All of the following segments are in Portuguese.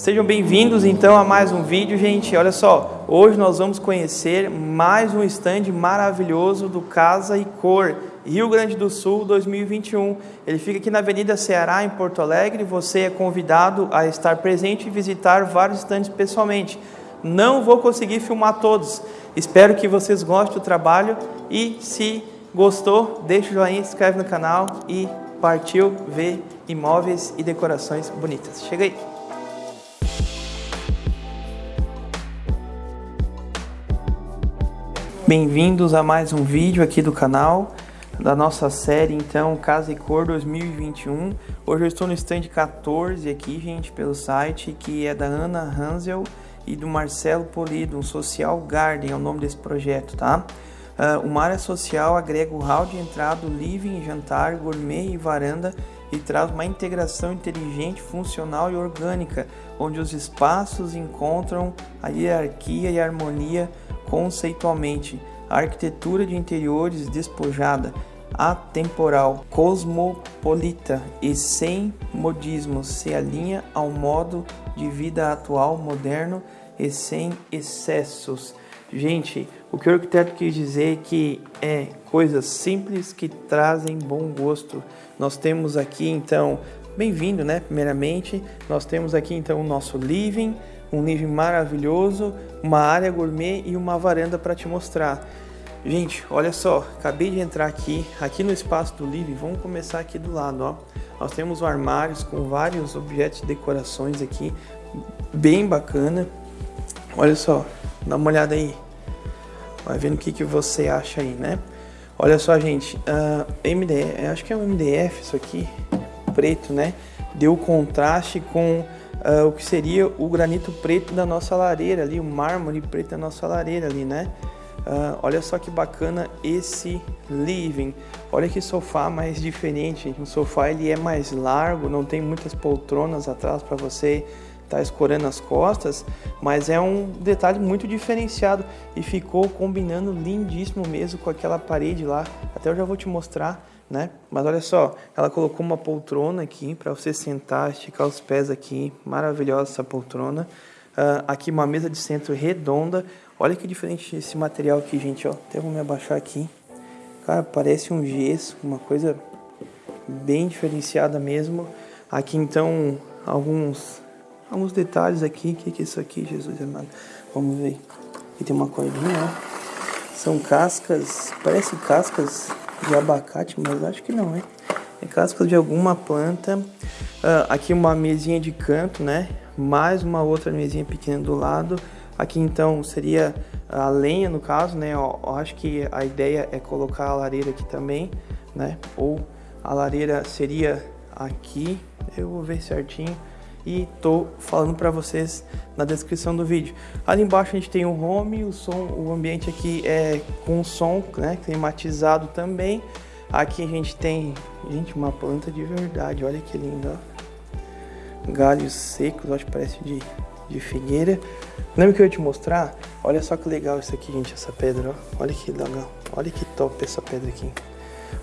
Sejam bem-vindos então a mais um vídeo, gente. Olha só, hoje nós vamos conhecer mais um stand maravilhoso do Casa e Cor, Rio Grande do Sul 2021. Ele fica aqui na Avenida Ceará, em Porto Alegre. Você é convidado a estar presente e visitar vários stands pessoalmente. Não vou conseguir filmar todos. Espero que vocês gostem do trabalho e se gostou, deixa o joinha, se inscreve no canal e partiu ver imóveis e decorações bonitas. Chega aí! Bem-vindos a mais um vídeo aqui do canal da nossa série então Casa e Cor 2021. Hoje eu estou no stand 14 aqui, gente, pelo site, que é da Ana Hansel e do Marcelo Polido, um Social Garden é o nome desse projeto, tá? Uh, uma área social agrega o hall de entrada, living, jantar, gourmet e varanda e traz uma integração inteligente, funcional e orgânica, onde os espaços encontram a hierarquia e a harmonia conceitualmente, arquitetura de interiores despojada, atemporal, cosmopolita e sem modismo se alinha ao modo de vida atual, moderno e sem excessos. Gente, o que o arquiteto quis dizer é que é coisas simples que trazem bom gosto. Nós temos aqui então, bem-vindo, né? Primeiramente, nós temos aqui então o nosso living, um living maravilhoso, uma área gourmet e uma varanda para te mostrar. Gente, olha só, acabei de entrar aqui, aqui no espaço do living, vamos começar aqui do lado, ó. Nós temos armários com vários objetos de decorações aqui, bem bacana. Olha só, dá uma olhada aí. Vai vendo o que, que você acha aí, né? Olha só, gente, uh, ah, MDF, acho que é um MDF isso aqui, preto, né? Deu contraste com uh, o que seria o granito preto da nossa lareira ali, o mármore preto da nossa lareira ali, né? Uh, olha só que bacana esse living. Olha que sofá mais diferente. O sofá ele é mais largo, não tem muitas poltronas atrás para você tá escorando as costas, mas é um detalhe muito diferenciado e ficou combinando lindíssimo mesmo com aquela parede lá. Até eu já vou te mostrar né? Mas olha só, ela colocou uma poltrona aqui para você sentar, esticar os pés aqui, maravilhosa essa poltrona. Uh, aqui uma mesa de centro redonda. Olha que diferente esse material aqui, gente, ó. Até vou me abaixar aqui. Cara, parece um gesso, uma coisa bem diferenciada mesmo. Aqui então alguns alguns detalhes aqui. O que, que é isso aqui, Jesus amado? Vamos ver. Aqui tem uma cordinha, ó. São cascas, parece cascas de abacate, mas acho que não, né? É casca de alguma planta. Uh, aqui uma mesinha de canto, né? Mais uma outra mesinha pequena do lado. Aqui então seria a lenha no caso, né? Eu acho que a ideia é colocar a lareira aqui também, né? Ou a lareira seria aqui. Eu vou ver certinho e tô falando para vocês na descrição do vídeo. Ali embaixo a gente tem o home, o som, o ambiente aqui é com som, né, climatizado também. Aqui a gente tem, gente, uma planta de verdade, olha que lindo, ó. Galhos secos, acho que parece de, de figueira. Lembra que eu ia te mostrar? Olha só que legal isso aqui, gente, essa pedra, ó. Olha que legal, olha que top essa pedra aqui.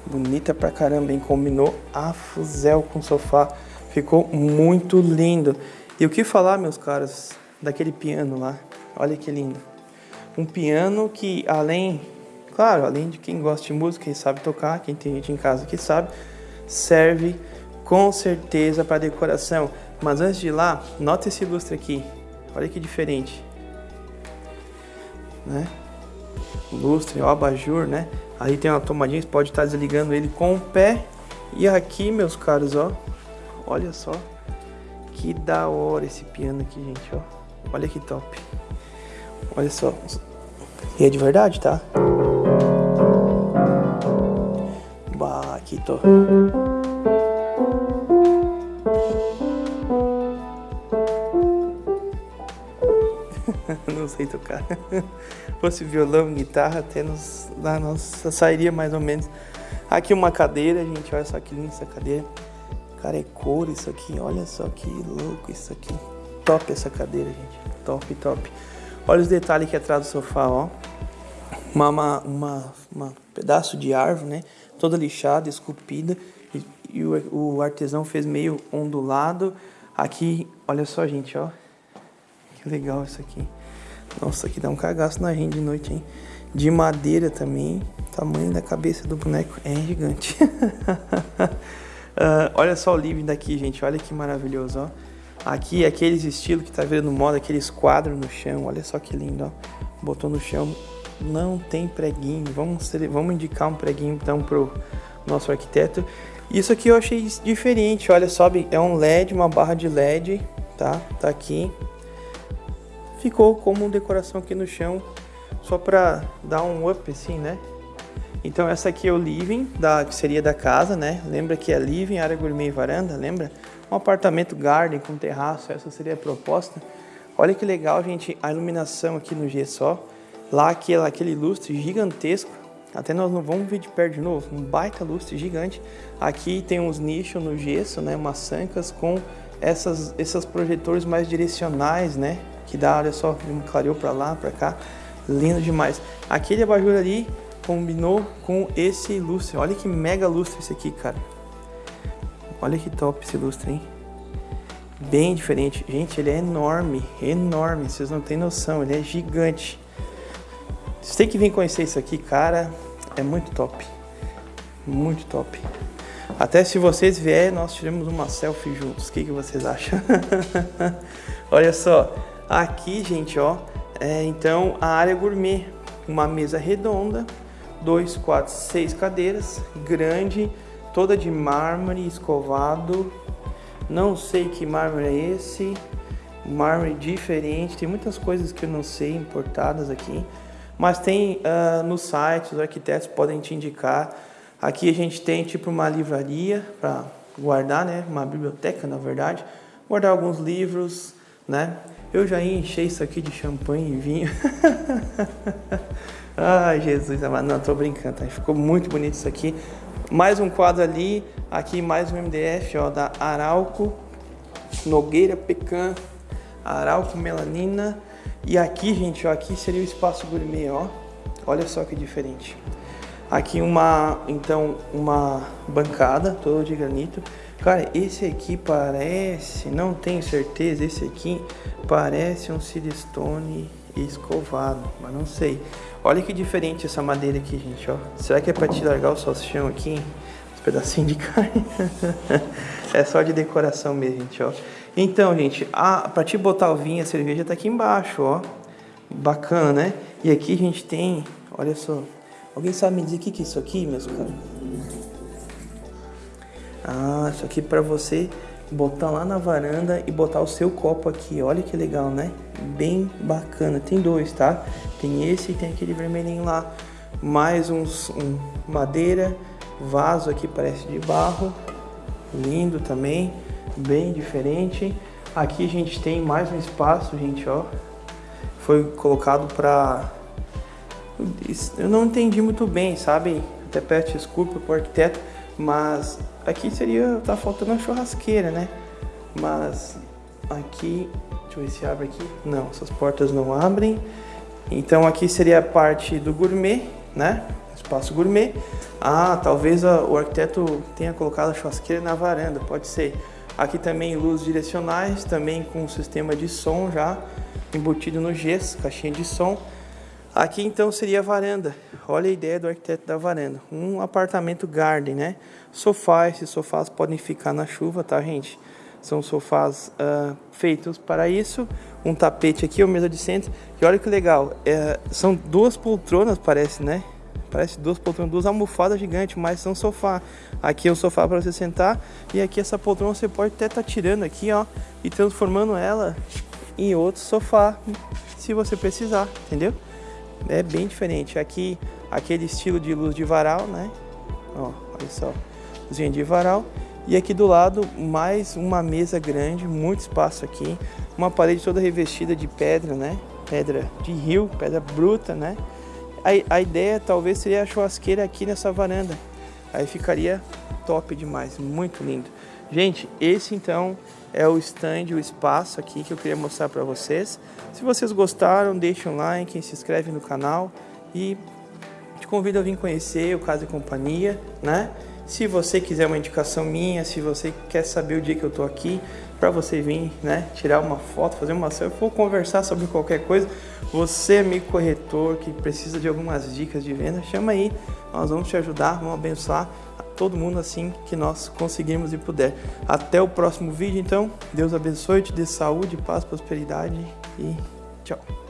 Bonita pra caramba, hein? Combinou a fuzel com sofá. Ficou muito lindo. E o que falar, meus caros, daquele piano lá? Olha que lindo. Um piano que além, claro, além de quem gosta de música e sabe tocar, quem tem gente em casa que sabe, serve com certeza para decoração. Mas antes de ir lá, nota esse lustre aqui. Olha que diferente. Né? Lustre, o abajur, né? Aí tem uma tomadinha, você pode estar desligando ele com o pé. E aqui, meus caros, ó, Olha só. Que da hora esse piano aqui, gente, ó. Olha que top. Olha só. E é de verdade, tá? Bah, aqui tô. não sei tocar. Fosse violão, guitarra, até nos, na nossa sairia mais ou menos. Aqui uma cadeira, gente, olha só que linda essa cadeira. Cara, é cor isso aqui. Olha só que louco isso aqui. Top essa cadeira, gente. Top, top. Olha os detalhes aqui atrás do sofá, ó. Uma, uma, uma, uma pedaço de árvore, né? Toda lixada, esculpida. E, e o, o, artesão fez meio ondulado. Aqui, olha só, gente, ó. que legal isso aqui. Nossa, aqui dá um cagaço na gente de noite, hein? De madeira também. Tamanho da cabeça do boneco é gigante. uh, olha só o living daqui, gente. Olha que maravilhoso, ó. Aqui, aqueles estilos que tá vendo moda, aqueles quadros no chão. Olha só que lindo, ó. Botou no chão. Não tem preguinho. Vamos, vamos indicar um preguinho, então, pro nosso arquiteto. Isso aqui eu achei diferente. Olha só, é um LED, uma barra de LED, tá? Tá aqui ficou como decoração aqui no chão, só para dar um up assim, né? Então essa aqui é o living, da, que seria da casa, né? Lembra que é living, área gourmet e varanda, lembra? Um apartamento garden com terraço, essa seria a proposta. Olha que legal, gente, a iluminação aqui no G só. Lá aquele, aquele lustre gigantesco, até nós não vamos ver de perto de novo, um baita lustre gigante. Aqui tem uns nichos no gesso, né? Umas sancas com essas, esses projetores mais direcionais, né? que dá, olha só, clareou para lá, para cá, lindo demais. Aquele abajur ali combinou com esse lustre, olha que mega lustre esse aqui, cara. Olha que top esse lustre, hein? Bem diferente. Gente, ele é enorme, enorme, vocês não têm noção, ele é gigante. Vocês têm que vir conhecer isso aqui, cara, é muito top. Muito top. Até se vocês vierem, nós tiramos uma selfie juntos. O que, que vocês acham? Olha só, Aqui, gente, ó, é então a área gourmet, uma mesa redonda, dois, quatro, seis cadeiras, grande, toda de mármore escovado. Não sei que mármore é esse, mármore diferente, tem muitas coisas que eu não sei importadas aqui, mas tem uh, no site, os arquitetos podem te indicar. Aqui a gente tem tipo uma livraria para guardar, né? Uma biblioteca, na verdade, guardar alguns livros, né? Eu já enchei isso aqui de champanhe e vinho. Ai, Jesus amado. Não, tô brincando, tá? Ficou muito bonito isso aqui. Mais um quadro ali. Aqui mais um MDF, ó, da Arauco. Nogueira Pecan. Arauco Melanina. E aqui, gente, ó, aqui seria o espaço gourmet, ó. Olha só que diferente. Aqui uma, então, uma bancada toda de granito. Cara, esse aqui parece, não tenho certeza, esse aqui parece um silestone escovado, mas não sei. Olha que diferente essa madeira aqui, gente, ó. Será que é para te largar o salsichão aqui? Uns pedacinhos de carne. é só de decoração mesmo, gente, ó. Então, gente, a, pra te botar o vinho, a cerveja tá aqui embaixo, ó. Bacana, né? E aqui a gente tem, olha só, Alguém sabe me dizer o que, que é isso aqui, meus caros? Ah, isso aqui para você botar lá na varanda e botar o seu copo aqui. Olha que legal, né? Bem bacana. Tem dois, tá? Tem esse e tem aquele vermelhinho lá. Mais uns um madeira, vaso aqui parece de barro. Lindo também, bem diferente. Aqui a gente tem mais um espaço, gente, ó. Foi colocado para eu não entendi muito bem, sabe? Até peço desculpa pro arquiteto, mas aqui seria, tá faltando uma churrasqueira, né? Mas aqui, deixa eu ver se abre aqui. Não, essas portas não abrem. Então aqui seria a parte do gourmet, né? Espaço gourmet. Ah, talvez a, o arquiteto tenha colocado a churrasqueira na varanda, pode ser. Aqui também luzes direcionais, também com sistema de som já embutido no gesso, caixinha de som. Aqui então seria a varanda. Olha a ideia do arquiteto da varanda. Um apartamento garden, né? Sofá, esses sofás podem ficar na chuva, tá, gente? São sofás uh, feitos para isso. Um tapete aqui, uma mesa de centro. E olha que legal, é, são duas poltronas, parece, né? Parece duas poltronas, duas almofadas gigantes, mas são sofá. Aqui é um sofá para você sentar. E aqui essa poltrona você pode até estar tá tirando aqui, ó. E transformando ela em outro sofá, se você precisar, entendeu? É bem diferente. Aqui, aquele estilo de luz de varal, né? Ó, olha só, luzinha de varal. E aqui do lado, mais uma mesa grande, muito espaço aqui. Uma parede toda revestida de pedra, né? Pedra de rio, pedra bruta, né? A, a ideia talvez seria a churrasqueira aqui nessa varanda. Aí ficaria top demais, muito lindo. Gente, esse então é o stand, o espaço aqui que eu queria mostrar para vocês. Se vocês gostaram, deixem um like, se inscreve no canal e te convido a vir conhecer o Casa e Companhia, né? Se você quiser uma indicação minha, se você quer saber o dia que eu tô aqui, para você vir, né, tirar uma foto, fazer uma selfie, ou conversar sobre qualquer coisa. Você, amigo corretor, que precisa de algumas dicas de venda, chama aí, nós vamos te ajudar, vamos abençoar todo mundo assim que nós conseguirmos e puder. Até o próximo vídeo, então. Deus abençoe, te dê saúde, paz, prosperidade e tchau.